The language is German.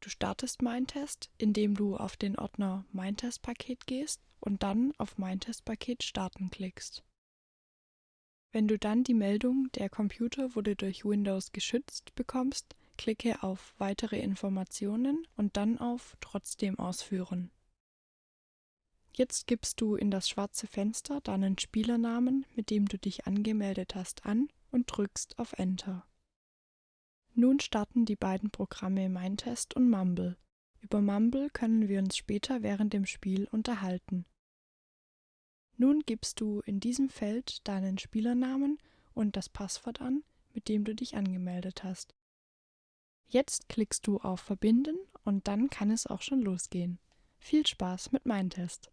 Du startest Mindtest, indem du auf den Ordner Mindtest-Paket gehst und dann auf Mindtest-Paket starten klickst. Wenn du dann die Meldung Der Computer wurde durch Windows geschützt bekommst, klicke auf Weitere Informationen und dann auf Trotzdem ausführen. Jetzt gibst du in das schwarze Fenster deinen Spielernamen, mit dem du dich angemeldet hast, an und drückst auf Enter. Nun starten die beiden Programme Mindtest und Mumble. Über Mumble können wir uns später während dem Spiel unterhalten. Nun gibst du in diesem Feld deinen Spielernamen und das Passwort an, mit dem du dich angemeldet hast. Jetzt klickst du auf Verbinden und dann kann es auch schon losgehen. Viel Spaß mit Mindtest!